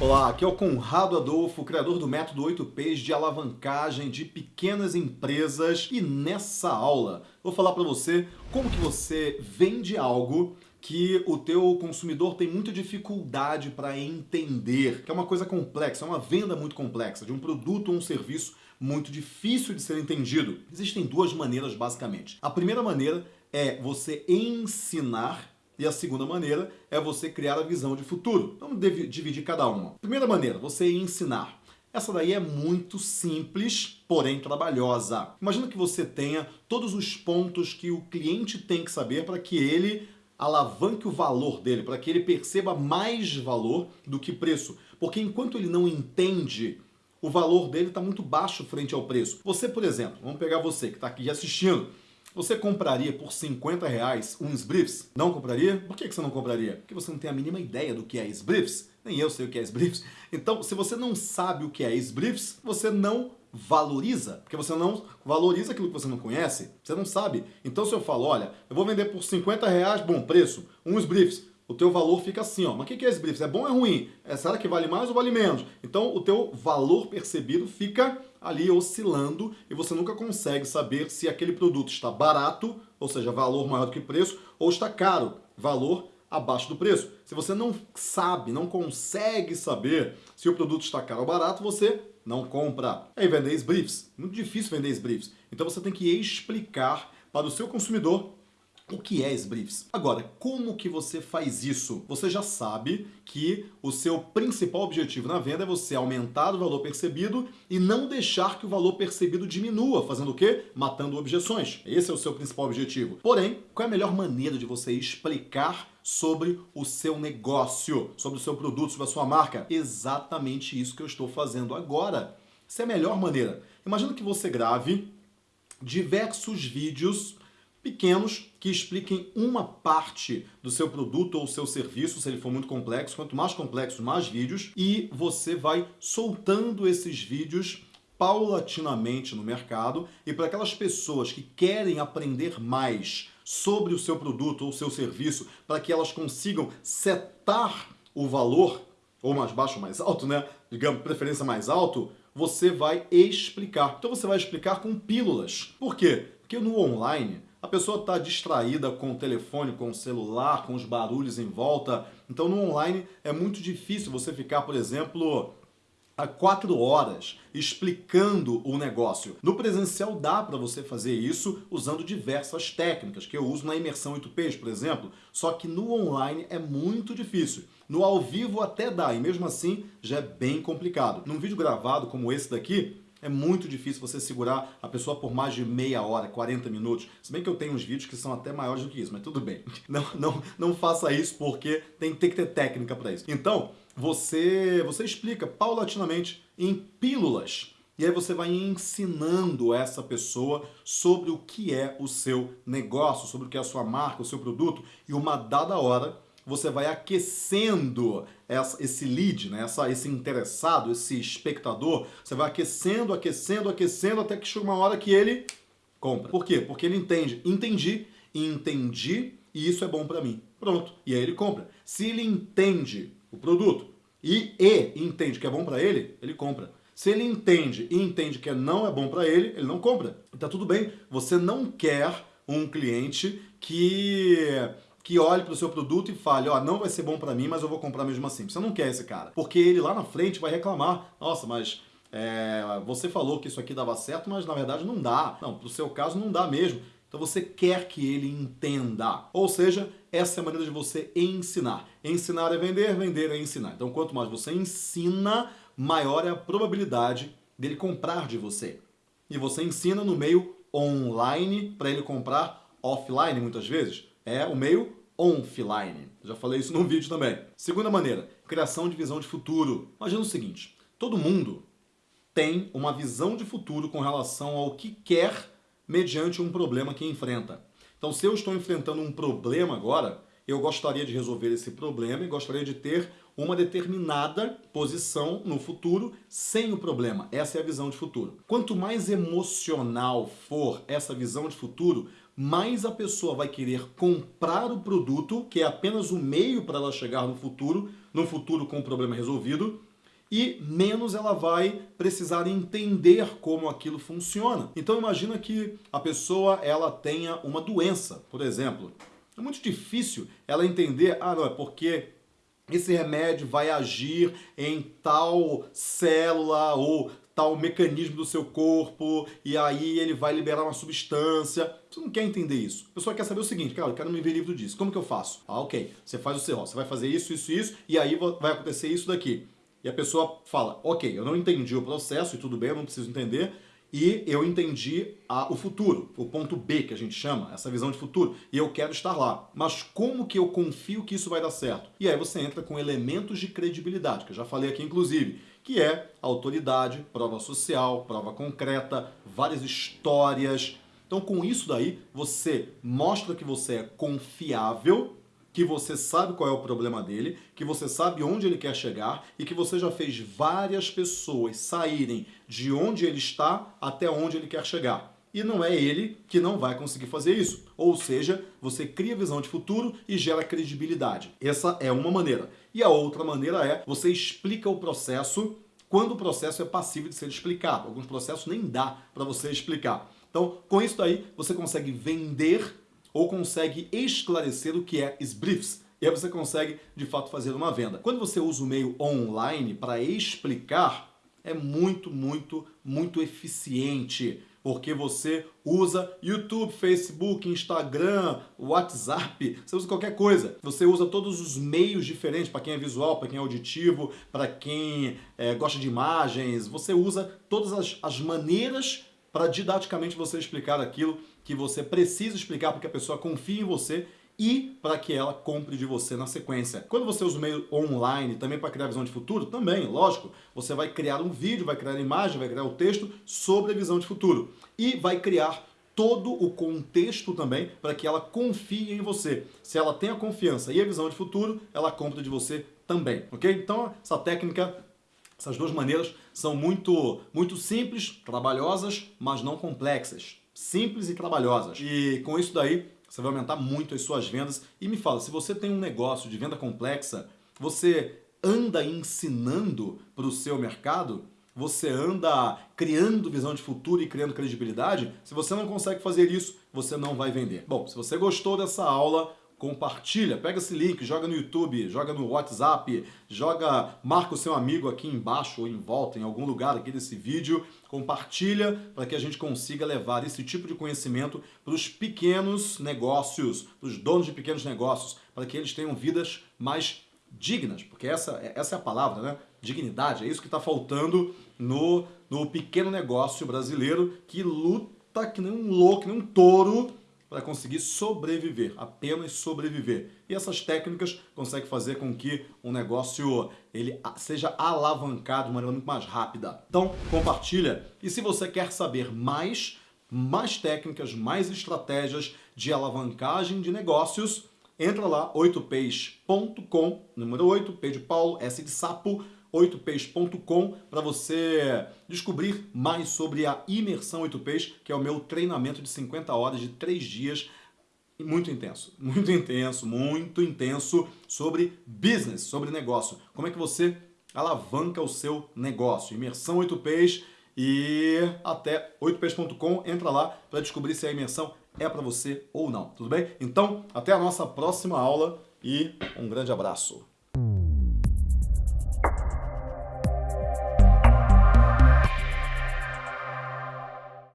Olá, aqui é o Conrado Adolfo, criador do método 8Ps de alavancagem de pequenas empresas e nessa aula vou falar para você como que você vende algo que o teu consumidor tem muita dificuldade para entender, que é uma coisa complexa, é uma venda muito complexa, de um produto ou um serviço muito difícil de ser entendido. Existem duas maneiras basicamente. A primeira maneira é você ensinar e a segunda maneira é você criar a visão de futuro. Vamos dividir cada uma. Primeira maneira, você ensinar. Essa daí é muito simples, porém trabalhosa. Imagina que você tenha todos os pontos que o cliente tem que saber para que ele alavanque o valor dele, para que ele perceba mais valor do que preço. Porque enquanto ele não entende, o valor dele está muito baixo frente ao preço. Você, por exemplo, vamos pegar você que está aqui assistindo, você compraria por 50 reais uns briefs? Não compraria? Por que você não compraria? Porque você não tem a mínima ideia do que é briefs. Nem eu sei o que é briefs. Então, se você não sabe o que é briefs, você não valoriza, porque você não valoriza aquilo que você não conhece, você não sabe. Então se eu falo, olha, eu vou vender por 50 reais, bom preço, uns briefs, o teu valor fica assim, ó. Mas o que é esse briefs? É bom ou é ruim? É, será que vale mais ou vale menos? Então o teu valor percebido fica ali oscilando e você nunca consegue saber se aquele produto está barato, ou seja, valor maior do que preço, ou está caro, valor abaixo do preço. Se você não sabe, não consegue saber se o produto está caro ou barato, você não compra. Aí vender briefs. Muito difícil vender briefs. Então você tem que explicar para o seu consumidor o que é briefs? Agora, como que você faz isso? Você já sabe que o seu principal objetivo na venda é você aumentar o valor percebido e não deixar que o valor percebido diminua, fazendo o quê? Matando objeções. Esse é o seu principal objetivo. Porém, qual é a melhor maneira de você explicar sobre o seu negócio, sobre o seu produto, sobre a sua marca? Exatamente isso que eu estou fazendo agora. Essa é a melhor maneira. Imagina que você grave diversos vídeos pequenos que expliquem uma parte do seu produto ou seu serviço, se ele for muito complexo. Quanto mais complexo, mais vídeos. E você vai soltando esses vídeos paulatinamente no mercado e para aquelas pessoas que querem aprender mais sobre o seu produto ou seu serviço, para que elas consigam setar o valor, ou mais baixo ou mais alto, né? Digamos, preferência mais alto, você vai explicar. Então você vai explicar com pílulas. Por quê? Porque no online a pessoa está distraída com o telefone, com o celular, com os barulhos em volta. Então no online é muito difícil você ficar, por exemplo, há quatro horas explicando o negócio. No presencial dá para você fazer isso usando diversas técnicas, que eu uso na imersão 8Ps, por exemplo, só que no online é muito difícil. No ao vivo até dá, e mesmo assim já é bem complicado. Num vídeo gravado como esse daqui, é muito difícil você segurar a pessoa por mais de meia hora, 40 minutos. Se bem que eu tenho uns vídeos que são até maiores do que isso, mas tudo bem. Não, não, não faça isso porque tem, tem que ter técnica para isso. Então, você, você explica paulatinamente em pílulas. E aí você vai ensinando essa pessoa sobre o que é o seu negócio, sobre o que é a sua marca, o seu produto. E uma dada hora, você vai aquecendo essa, esse lead, né? essa, esse interessado, esse espectador, você vai aquecendo, aquecendo, aquecendo, até que chega uma hora que ele compra. Por quê? Porque ele entende. Entendi, entendi e isso é bom para mim. Pronto. E aí ele compra. Se ele entende o produto e, e entende que é bom para ele, ele compra. Se ele entende e entende que não é bom para ele, ele não compra. Tá tudo bem. Você não quer um cliente que que olhe para o seu produto e fale, ó, não vai ser bom para mim, mas eu vou comprar mesmo assim. Você não quer esse cara, porque ele lá na frente vai reclamar, nossa, mas é, você falou que isso aqui dava certo, mas na verdade não dá. Não, pro seu caso não dá mesmo. Então você quer que ele entenda. Ou seja, essa é a maneira de você ensinar. Ensinar é vender, vender é ensinar. Então quanto mais você ensina, maior é a probabilidade dele comprar de você. E você ensina no meio online para ele comprar offline muitas vezes. É o meio offline. Já falei isso num vídeo também. Segunda maneira, criação de visão de futuro. Imagina o seguinte, todo mundo tem uma visão de futuro com relação ao que quer mediante um problema que enfrenta. Então, se eu estou enfrentando um problema agora, eu gostaria de resolver esse problema e gostaria de ter uma determinada posição no futuro sem o problema. Essa é a visão de futuro. Quanto mais emocional for essa visão de futuro, mais a pessoa vai querer comprar o produto, que é apenas o meio para ela chegar no futuro, no futuro com o problema resolvido, e menos ela vai precisar entender como aquilo funciona. Então imagina que a pessoa ela tenha uma doença, por exemplo. É muito difícil ela entender, ah não, é porque esse remédio vai agir em tal célula ou tal mecanismo do seu corpo e aí ele vai liberar uma substância. Você não quer entender isso. A pessoa quer saber o seguinte, cara, eu quero me ver livre disso. Como que eu faço? Ah, ok. Você faz o seu, ó, você vai fazer isso, isso, isso e aí vai acontecer isso daqui. E a pessoa fala, ok, eu não entendi o processo e tudo bem, eu não preciso entender, e eu entendi a, o futuro, o ponto B que a gente chama, essa visão de futuro, e eu quero estar lá. Mas como que eu confio que isso vai dar certo? E aí você entra com elementos de credibilidade, que eu já falei aqui inclusive, que é autoridade, prova social, prova concreta, várias histórias. Então com isso daí, você mostra que você é confiável que você sabe qual é o problema dele, que você sabe onde ele quer chegar e que você já fez várias pessoas saírem de onde ele está até onde ele quer chegar. E não é ele que não vai conseguir fazer isso. Ou seja, você cria visão de futuro e gera credibilidade. Essa é uma maneira. E a outra maneira é você explica o processo quando o processo é passível de ser explicado. Alguns processos nem dá para você explicar. Então, com isso daí, você consegue vender ou consegue esclarecer o que é SBRIFs. E aí você consegue, de fato, fazer uma venda. Quando você usa o meio online para explicar, é muito, muito, muito eficiente. Porque você usa YouTube, Facebook, Instagram, WhatsApp, você usa qualquer coisa. Você usa todos os meios diferentes, para quem é visual, para quem é auditivo, para quem é, gosta de imagens. Você usa todas as, as maneiras para didaticamente você explicar aquilo que você precisa explicar para que a pessoa confie em você e para que ela compre de você na sequência. Quando você usa o meio online também para criar visão de futuro, também, lógico, você vai criar um vídeo, vai criar imagem, vai criar o um texto sobre a visão de futuro e vai criar todo o contexto também para que ela confie em você. Se ela tem a confiança e a visão de futuro, ela compra de você também, ok? Então, essa técnica essas duas maneiras são muito, muito simples, trabalhosas, mas não complexas. Simples e trabalhosas. E com isso daí, você vai aumentar muito as suas vendas. E me fala, se você tem um negócio de venda complexa, você anda ensinando para o seu mercado? Você anda criando visão de futuro e criando credibilidade? Se você não consegue fazer isso, você não vai vender. Bom, se você gostou dessa aula, compartilha, pega esse link, joga no YouTube, joga no WhatsApp, joga, marca o seu amigo aqui embaixo ou em volta, em algum lugar aqui desse vídeo, compartilha para que a gente consiga levar esse tipo de conhecimento para os pequenos negócios, para os donos de pequenos negócios, para que eles tenham vidas mais dignas, porque essa, essa é a palavra, né? Dignidade, é isso que está faltando no, no pequeno negócio brasileiro que luta que nem um louco, que nem um touro para conseguir sobreviver, apenas sobreviver. E essas técnicas conseguem fazer com que o negócio ele seja alavancado de maneira muito mais rápida. Então, compartilha. E se você quer saber mais, mais técnicas, mais estratégias de alavancagem de negócios, entra lá, 8peix.com, número 8, P de Paulo, S de sapo, 8peix.com para você descobrir mais sobre a Imersão 8Ps, que é o meu treinamento de 50 horas de 3 dias muito intenso, muito intenso, muito intenso sobre business, sobre negócio. Como é que você alavanca o seu negócio? Imersão 8Ps e até 8ps.com, entra lá para descobrir se a imersão é para você ou não, tudo bem? Então, até a nossa próxima aula e um grande abraço.